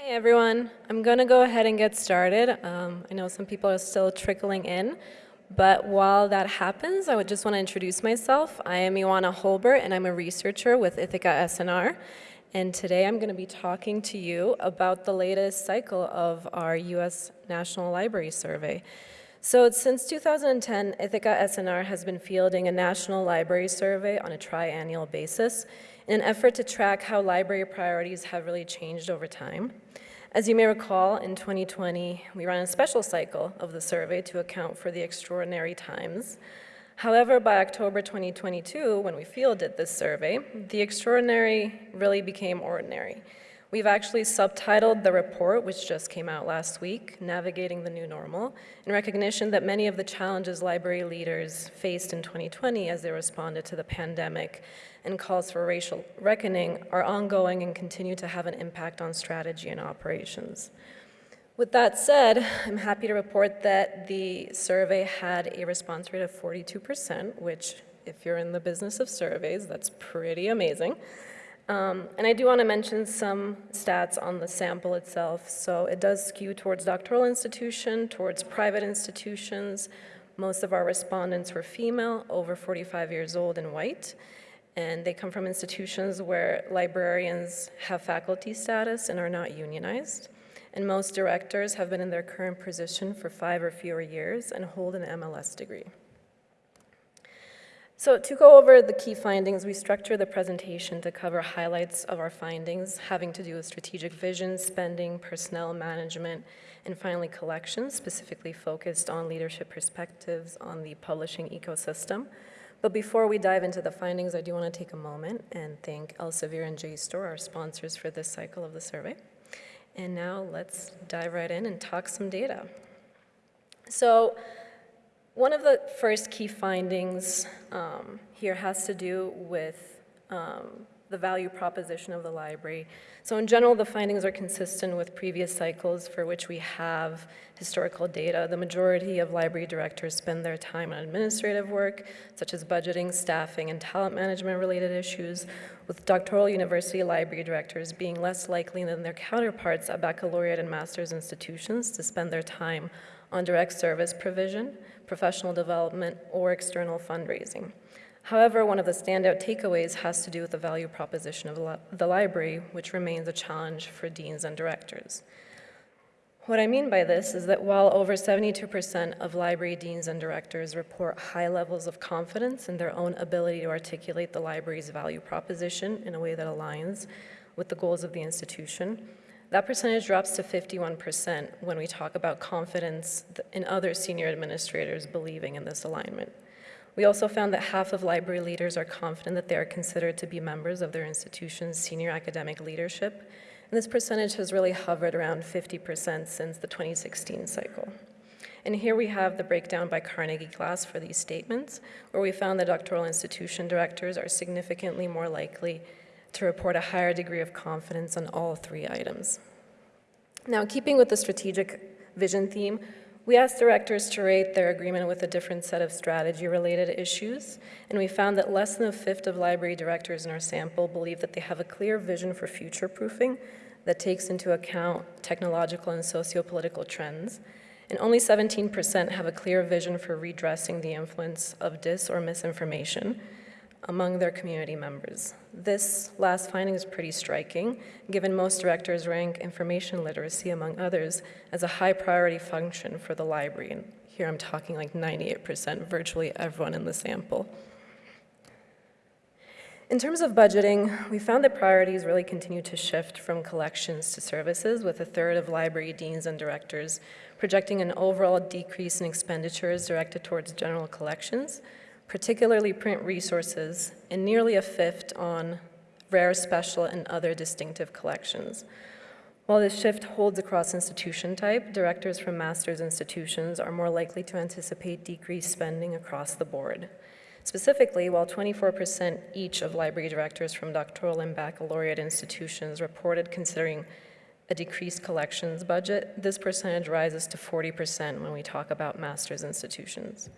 Hey everyone, I'm going to go ahead and get started. Um, I know some people are still trickling in, but while that happens, I would just want to introduce myself. I am Ioana Hulbert, and I'm a researcher with Ithaka S+R. And today I'm going to be talking to you about the latest cycle of our U.S. National Library Survey. So since 2010, Ithaka S+R has been fielding a national library survey on a triennial basis in an effort to track how library priorities have really changed over time. As you may recall, in 2020, we ran a special cycle of the survey to account for the extraordinary times. However, by October 2022, when we fielded this survey, the extraordinary really became ordinary. We've actually subtitled the report, which just came out last week, Navigating the New Normal, in recognition that many of the challenges library leaders faced in 2020 as they responded to the pandemic and calls for racial reckoning are ongoing and continue to have an impact on strategy and operations. With that said, I'm happy to report that the survey had a response rate of 42%, which if you're in the business of surveys, that's pretty amazing. Um, and I do want to mention some stats on the sample itself. So it does skew towards doctoral institution, towards private institutions. Most of our respondents were female, over 45 years old and white and they come from institutions where librarians have faculty status and are not unionized. And most directors have been in their current position for five or fewer years and hold an MLS degree. So to go over the key findings, we structure the presentation to cover highlights of our findings having to do with strategic vision, spending, personnel management, and finally collections, specifically focused on leadership perspectives on the publishing ecosystem. But before we dive into the findings, I do want to take a moment and thank Elsevier and JSTOR, our sponsors for this cycle of the survey. And now let's dive right in and talk some data. So one of the first key findings um, here has to do with um, the value proposition of the library. So in general, the findings are consistent with previous cycles for which we have historical data. The majority of library directors spend their time on administrative work, such as budgeting, staffing, and talent management related issues, with doctoral university library directors being less likely than their counterparts at baccalaureate and master's institutions to spend their time on direct service provision, professional development, or external fundraising. However, one of the standout takeaways has to do with the value proposition of the library, which remains a challenge for deans and directors. What I mean by this is that while over 72% of library deans and directors report high levels of confidence in their own ability to articulate the library's value proposition in a way that aligns with the goals of the institution, that percentage drops to 51% when we talk about confidence in other senior administrators believing in this alignment. We also found that half of library leaders are confident that they are considered to be members of their institution's senior academic leadership, and this percentage has really hovered around 50% since the 2016 cycle. And here we have the breakdown by Carnegie class for these statements, where we found that doctoral institution directors are significantly more likely to report a higher degree of confidence on all three items. Now, keeping with the strategic vision theme, we asked directors to rate their agreement with a different set of strategy-related issues, and we found that less than a fifth of library directors in our sample believe that they have a clear vision for future-proofing that takes into account technological and socio-political trends, and only 17% have a clear vision for redressing the influence of dis or misinformation, among their community members. This last finding is pretty striking, given most directors rank information literacy, among others, as a high priority function for the library. And here I'm talking like 98%, virtually everyone in the sample. In terms of budgeting, we found that priorities really continue to shift from collections to services, with a third of library deans and directors projecting an overall decrease in expenditures directed towards general collections, particularly print resources, and nearly a fifth on rare, special, and other distinctive collections. While this shift holds across institution type, directors from master's institutions are more likely to anticipate decreased spending across the board. Specifically, while 24% each of library directors from doctoral and baccalaureate institutions reported considering a decreased collections budget, this percentage rises to 40% when we talk about master's institutions.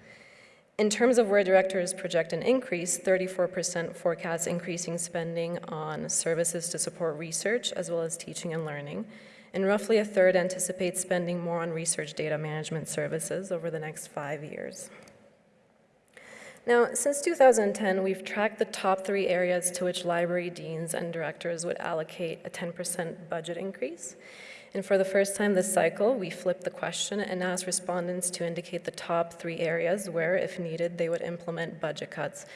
In terms of where directors project an increase, 34% forecast increasing spending on services to support research as well as teaching and learning, and roughly a third anticipate spending more on research data management services over the next five years. Now, since 2010, we've tracked the top three areas to which library deans and directors would allocate a 10% budget increase. And for the first time this cycle, we flipped the question and asked respondents to indicate the top three areas where, if needed, they would implement budget cuts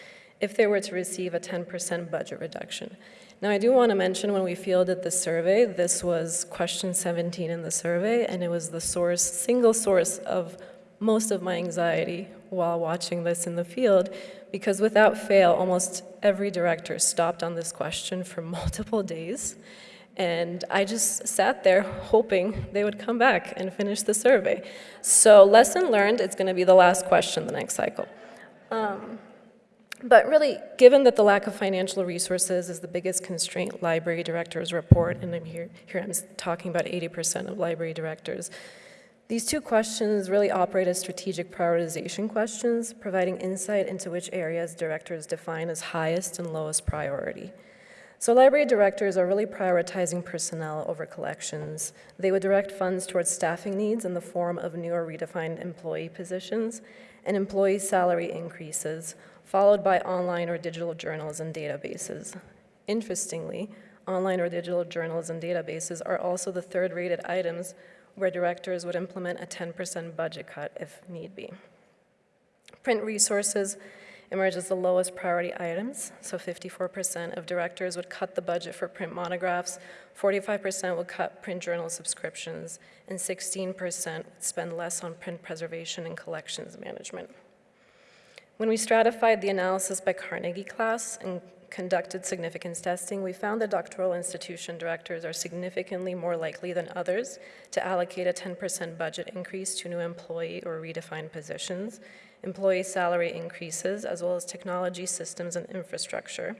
if they were to receive a 10% budget reduction. Now, I do want to mention when we fielded the survey, this was question 17 in the survey, and it was the source, single source of most of my anxiety while watching this in the field, because without fail, almost every director stopped on this question for multiple days. And I just sat there hoping they would come back and finish the survey. So lesson learned, it's going to be the last question the next cycle. Um, but really, given that the lack of financial resources is the biggest constraint library directors report, and I'm here, here I'm talking about 80% of library directors, these two questions really operate as strategic prioritization questions, providing insight into which areas directors define as highest and lowest priority. So library directors are really prioritizing personnel over collections. They would direct funds towards staffing needs in the form of new or redefined employee positions and employee salary increases, followed by online or digital journals and databases. Interestingly, online or digital journals and databases are also the third rated items where directors would implement a 10% budget cut if need be. Print resources emerge as the lowest priority items, so 54% of directors would cut the budget for print monographs, 45% would cut print journal subscriptions, and 16% would spend less on print preservation and collections management. When we stratified the analysis by Carnegie class and conducted significance testing, we found that doctoral institution directors are significantly more likely than others to allocate a 10% budget increase to new employee or redefined positions, employee salary increases, as well as technology systems and infrastructure,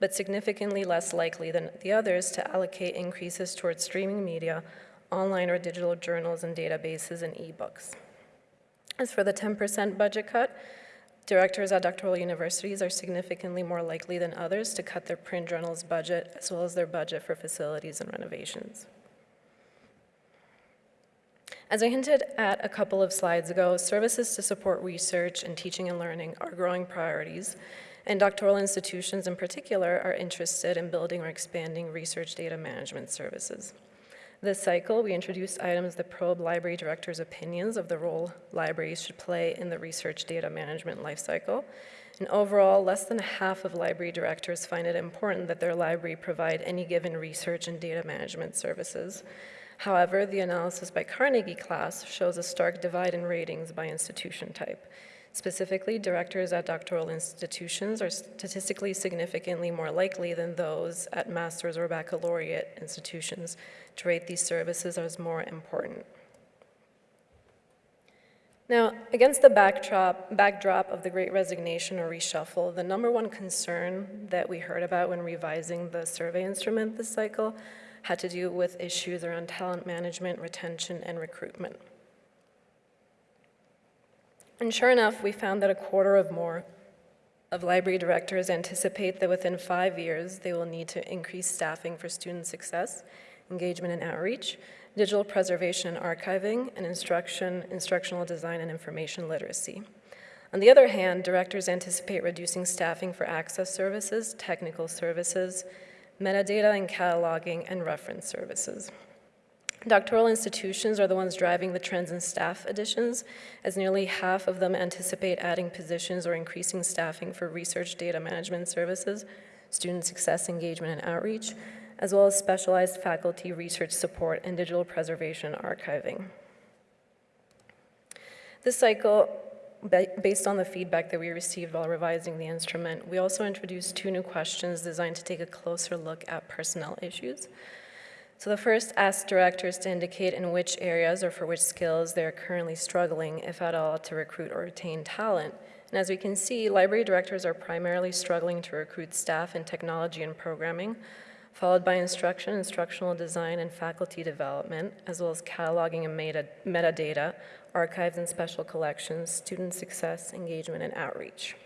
but significantly less likely than the others to allocate increases towards streaming media, online or digital journals and databases, and ebooks. As for the 10% budget cut, Directors at doctoral universities are significantly more likely than others to cut their print journals budget as well as their budget for facilities and renovations. As I hinted at a couple of slides ago, services to support research and teaching and learning are growing priorities, and doctoral institutions in particular are interested in building or expanding research data management services. This cycle, we introduced items that probe library directors' opinions of the role libraries should play in the research data management lifecycle. And overall, less than half of library directors find it important that their library provide any given research and data management services. However, the analysis by Carnegie class shows a stark divide in ratings by institution type. Specifically, directors at doctoral institutions are statistically significantly more likely than those at master's or baccalaureate institutions to rate these services as more important. Now, against the backdrop, backdrop of the Great Resignation or reshuffle, the number one concern that we heard about when revising the survey instrument this cycle had to do with issues around talent management, retention, and recruitment. And sure enough, we found that a quarter of more of library directors anticipate that within five years, they will need to increase staffing for student success, engagement and outreach, digital preservation and archiving, and instruction, instructional design and information literacy. On the other hand, directors anticipate reducing staffing for access services, technical services, metadata and cataloging, and reference services. Doctoral institutions are the ones driving the trends in staff additions, as nearly half of them anticipate adding positions or increasing staffing for research data management services, student success engagement and outreach, as well as specialized faculty research support and digital preservation archiving. This cycle, based on the feedback that we received while revising the instrument, we also introduced two new questions designed to take a closer look at personnel issues. So the first asks directors to indicate in which areas or for which skills they are currently struggling, if at all, to recruit or retain talent. And as we can see, library directors are primarily struggling to recruit staff in technology and programming, followed by instruction, instructional design, and faculty development, as well as cataloging and meta metadata, archives and special collections, student success, engagement, and outreach.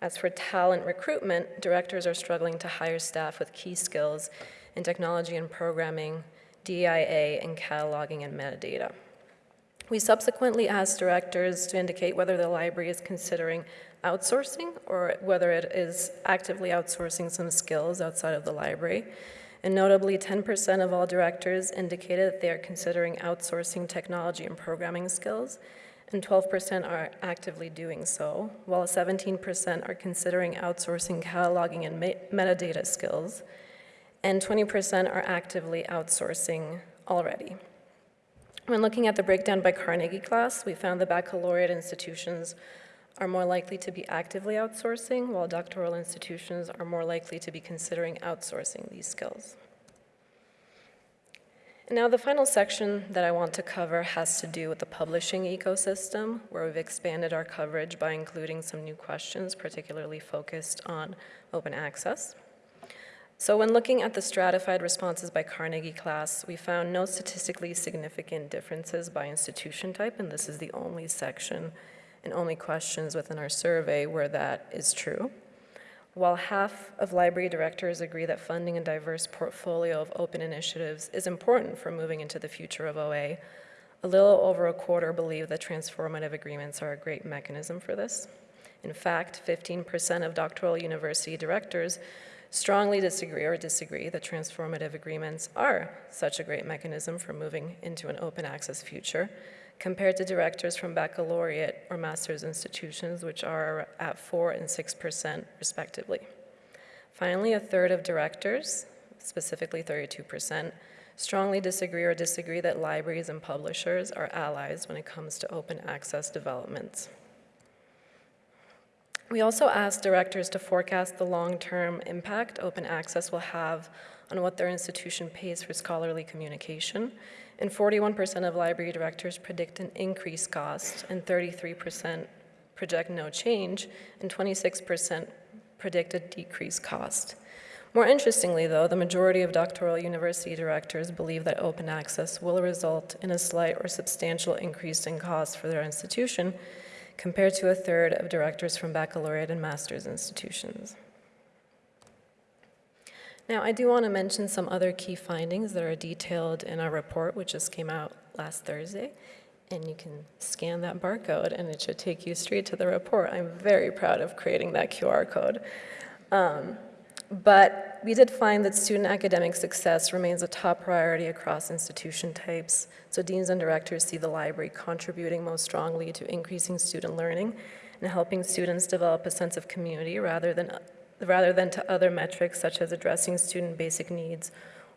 As for talent recruitment, directors are struggling to hire staff with key skills in technology and programming, DIA, and cataloging and metadata. We subsequently asked directors to indicate whether the library is considering outsourcing or whether it is actively outsourcing some skills outside of the library. And notably, 10% of all directors indicated that they are considering outsourcing technology and programming skills, and 12% are actively doing so, while 17% are considering outsourcing cataloging and metadata skills, and 20% are actively outsourcing already. When looking at the breakdown by Carnegie class, we found the baccalaureate institutions are more likely to be actively outsourcing, while doctoral institutions are more likely to be considering outsourcing these skills. And now, the final section that I want to cover has to do with the publishing ecosystem, where we've expanded our coverage by including some new questions, particularly focused on open access. So when looking at the stratified responses by Carnegie class, we found no statistically significant differences by institution type, and this is the only section and only questions within our survey where that is true. While half of library directors agree that funding a diverse portfolio of open initiatives is important for moving into the future of OA, a little over a quarter believe that transformative agreements are a great mechanism for this. In fact, 15% of doctoral university directors strongly disagree or disagree that transformative agreements are such a great mechanism for moving into an open access future, compared to directors from baccalaureate or master's institutions, which are at 4 and 6% respectively. Finally, a third of directors, specifically 32%, strongly disagree or disagree that libraries and publishers are allies when it comes to open access developments. We also asked directors to forecast the long-term impact open access will have on what their institution pays for scholarly communication and 41% of library directors predict an increased cost, and 33% project no change, and 26% predict a decreased cost. More interestingly, though, the majority of doctoral university directors believe that open access will result in a slight or substantial increase in cost for their institution, compared to a third of directors from baccalaureate and master's institutions. Now, I do want to mention some other key findings that are detailed in our report, which just came out last Thursday. And you can scan that barcode, and it should take you straight to the report. I'm very proud of creating that QR code. Um, but we did find that student academic success remains a top priority across institution types. So deans and directors see the library contributing most strongly to increasing student learning and helping students develop a sense of community rather than rather than to other metrics such as addressing student basic needs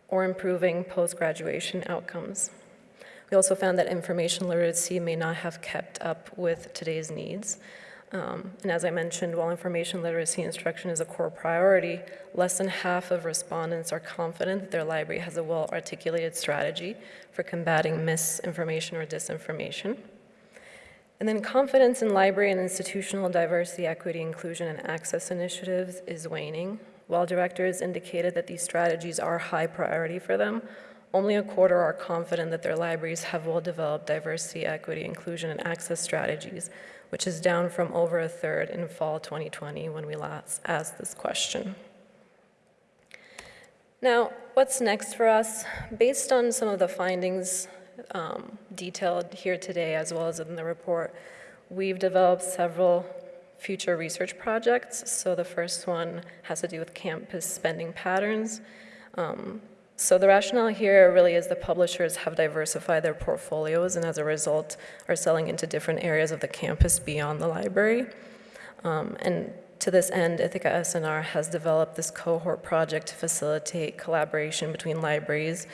or improving post-graduation outcomes. We also found that information literacy may not have kept up with today's needs. Um, and as I mentioned, while information literacy instruction is a core priority, less than half of respondents are confident that their library has a well-articulated strategy for combating misinformation or disinformation. And then confidence in library and institutional diversity, equity, inclusion, and access initiatives is waning. While directors indicated that these strategies are high priority for them, only a quarter are confident that their libraries have well-developed diversity, equity, inclusion, and access strategies, which is down from over a third in fall 2020 when we last asked this question. Now, what's next for us? Based on some of the findings um, detailed here today as well as in the report, we've developed several future research projects. So the first one has to do with campus spending patterns. Um, so the rationale here really is the publishers have diversified their portfolios and as a result are selling into different areas of the campus beyond the library. Um, and to this end, Ithaka S+R has developed this cohort project to facilitate collaboration between libraries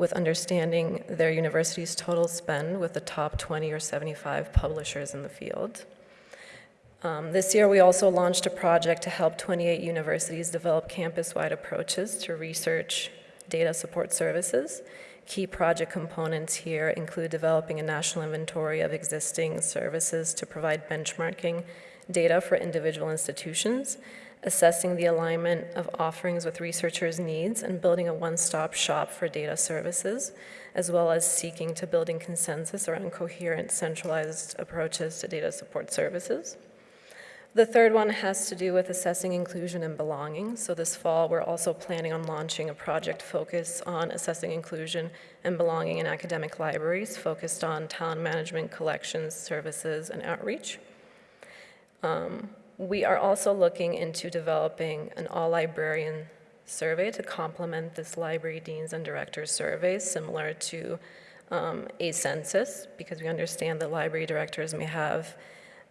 with understanding their university's total spend with the top 20 or 75 publishers in the field. Um, this year, we also launched a project to help 28 universities develop campus-wide approaches to research data support services. Key project components here include developing a national inventory of existing services to provide benchmarking data for individual institutions, assessing the alignment of offerings with researchers' needs and building a one-stop shop for data services, as well as seeking to building consensus around coherent centralized approaches to data support services. The third one has to do with assessing inclusion and belonging. So this fall, we're also planning on launching a project focused on assessing inclusion and belonging in academic libraries, focused on talent management, collections, services, and outreach. Um, we are also looking into developing an all-librarian survey to complement this library deans and directors survey, similar to um, a census, because we understand that library directors may have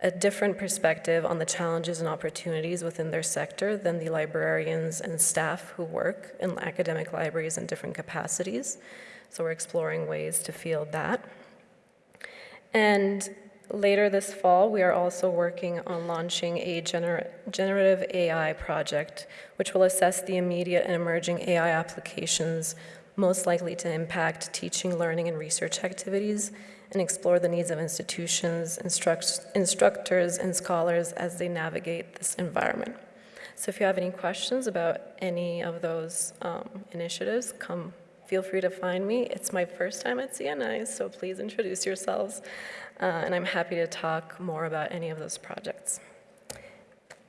a different perspective on the challenges and opportunities within their sector than the librarians and staff who work in academic libraries in different capacities. So we're exploring ways to field that. And later this fall, we are also working on launching a gener generative AI project, which will assess the immediate and emerging AI applications most likely to impact teaching, learning, and research activities and explore the needs of institutions, instruct instructors, and scholars as they navigate this environment. So if you have any questions about any of those um, initiatives, come feel free to find me. It's my first time at CNI, so please introduce yourselves, uh, and I'm happy to talk more about any of those projects.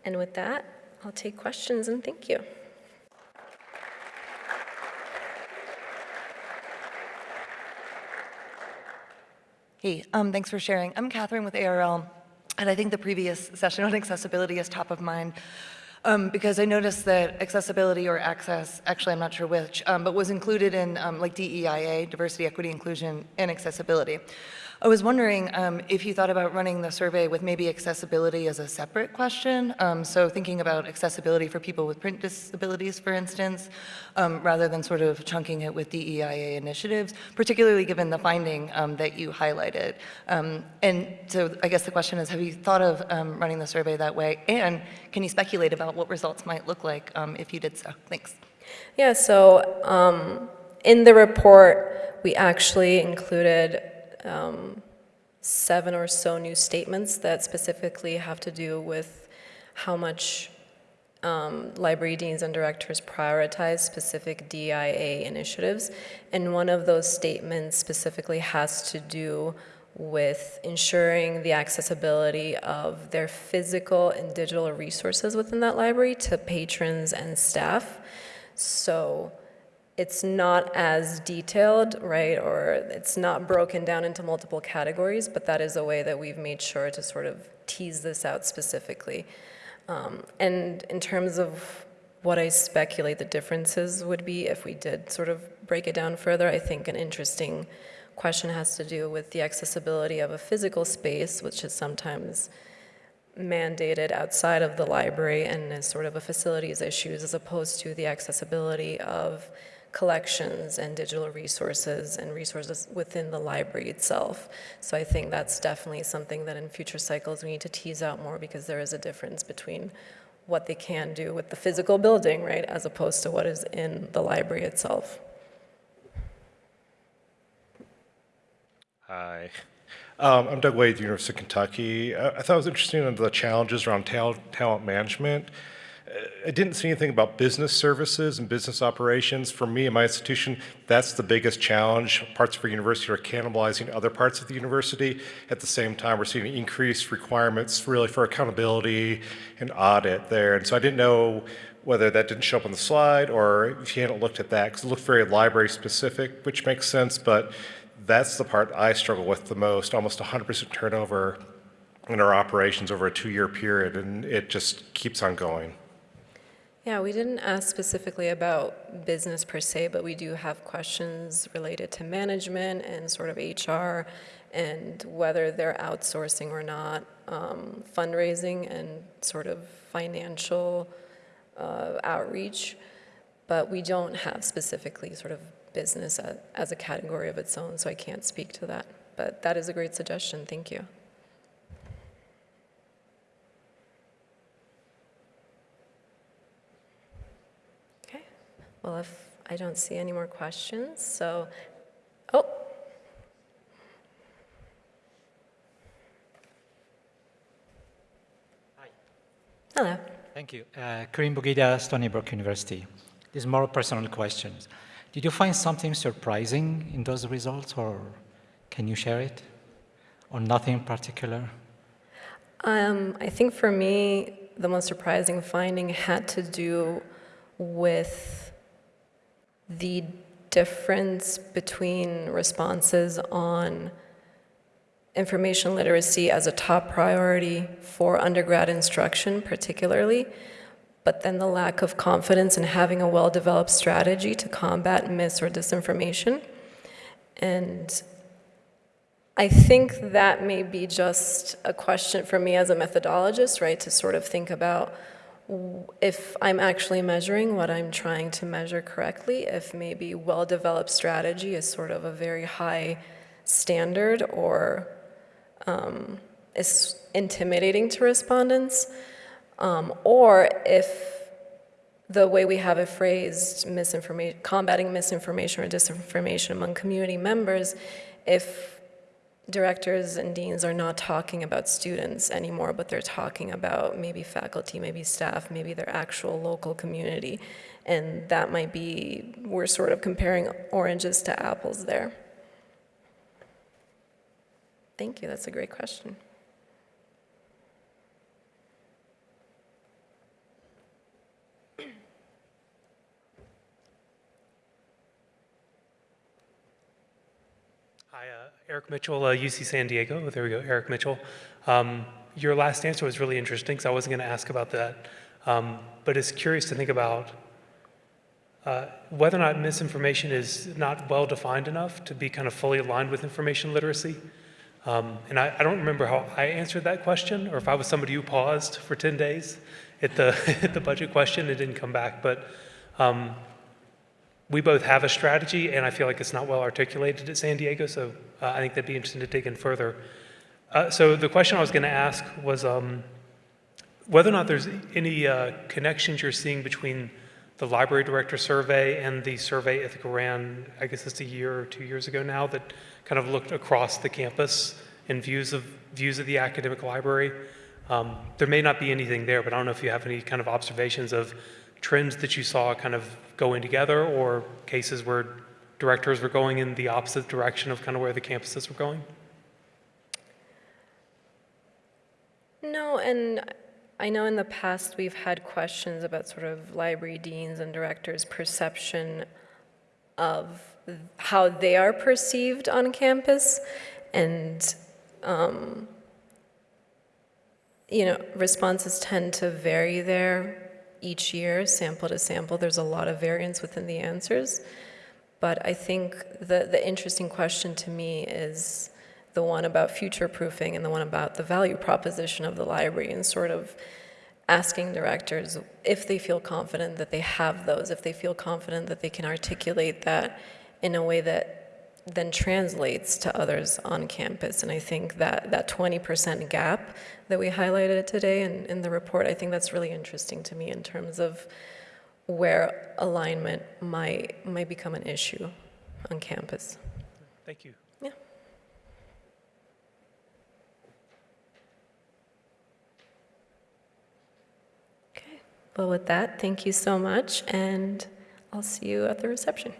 And with that, I'll take questions and thank you. Hey, um, thanks for sharing. I'm Catherine with ARL, and I think the previous session on accessibility is top of mind um, because I noticed that accessibility or access, actually I'm not sure which, um, but was included in um, like DEIA, diversity, equity, inclusion, and accessibility. I was wondering um, if you thought about running the survey with maybe accessibility as a separate question. Um, so thinking about accessibility for people with print disabilities, for instance, um, rather than sort of chunking it with DEIA initiatives, particularly given the finding um, that you highlighted. Um, and so I guess the question is, have you thought of um, running the survey that way? And can you speculate about what results might look like if you did so? Thanks. Yeah, so in the report, we actually included um, seven or so new statements that specifically have to do with how much um, library deans and directors prioritize specific DIA initiatives. And one of those statements specifically has to do with ensuring the accessibility of their physical and digital resources within that library to patrons and staff. So it's not as detailed, right, or it's not broken down into multiple categories, but that is a way that we've made sure to sort of tease this out specifically. Um, and in terms of what I speculate the differences would be if we did sort of break it down further, I think an interesting question has to do with the accessibility of a physical space, which is sometimes mandated outside of the library and is sort of a facilities issues as opposed to the accessibility of collections and digital resources and resources within the library itself. So I think that's definitely something that in future cycles we need to tease out more because there is a difference between what they can do with the physical building, right, as opposed to what is in the library itself. Hi. Um, I'm Doug Way, University of Kentucky. I, I thought it was interesting the challenges around talent management. I didn't see anything about business services and business operations. For me and my institution, that's the biggest challenge. Parts of our university are cannibalizing other parts of the university. At the same time, we're seeing increased requirements really for accountability and audit there. And so I didn't know whether that didn't show up on the slide or if you hadn't looked at that, because it looked very library specific, which makes sense, but that's the part I struggle with the most, almost 100% turnover in our operations over a two-year period, and it just keeps on going. Yeah, we didn't ask specifically about business per se, but we do have questions related to management and sort of HR and whether they're outsourcing or not, um, fundraising and sort of financial uh, outreach. But we don't have specifically sort of business as, as a category of its own, so I can't speak to that. But that is a great suggestion. Thank you. Well, if I don't see any more questions, so, oh. Hi. Hello. Thank you. Uh, Karim Boughida, Stony Brook University. These more personal questions. Did you find something surprising in those results, or can you share it? Or nothing in particular? Um, I think for me, the most surprising finding had to do with the difference between responses on information literacy as a top priority for undergrad instruction, particularly, but then the lack of confidence in having a well-developed strategy to combat mis or disinformation. And I think that may be just a question for me as a methodologist, right, to sort of think about if I'm actually measuring what I'm trying to measure correctly, if maybe well-developed strategy is sort of a very high standard or um, is intimidating to respondents, um, or if the way we have it phrased, misinformation, combating misinformation or disinformation among community members, if directors and deans are not talking about students anymore, but they're talking about maybe faculty, maybe staff, maybe their actual local community. And that might be, we're sort of comparing oranges to apples there. Thank you, that's a great question. Hi, uh, Eric Mitchell, uh, UC San Diego. There we go, Eric Mitchell. Um, your last answer was really interesting, so I wasn't going to ask about that. Um, but it's curious to think about uh, whether or not misinformation is not well defined enough to be kind of fully aligned with information literacy. Um, and I, I don't remember how I answered that question, or if I was somebody who paused for 10 days at the, at the budget question and didn't come back. But um, we both have a strategy, and I feel like it's not well articulated at San Diego, so uh, I think that'd be interesting to dig in further. Uh, so the question I was going to ask was um, whether or not there's any uh, connections you're seeing between the library director survey and the survey Ithaka ran, I guess it's a year or two years ago now, that kind of looked across the campus and views of views of the academic library. Um, there may not be anything there, but I don't know if you have any kind of observations of trends that you saw kind of going together or cases where directors were going in the opposite direction of kind of where the campuses were going? No, and I know in the past we've had questions about sort of library deans and directors' perception of how they are perceived on campus. And, um, you know, responses tend to vary there each year, sample to sample. There's a lot of variance within the answers. But I think the, the interesting question to me is the one about future proofing and the one about the value proposition of the library and sort of asking directors if they feel confident that they have those, if they feel confident that they can articulate that in a way that then translates to others on campus. And I think that that 20% gap that we highlighted today in, in the report, I think that's really interesting to me in terms of where alignment might, might become an issue on campus. Thank you. Yeah. Okay. Well, with that, thank you so much, and I'll see you at the reception.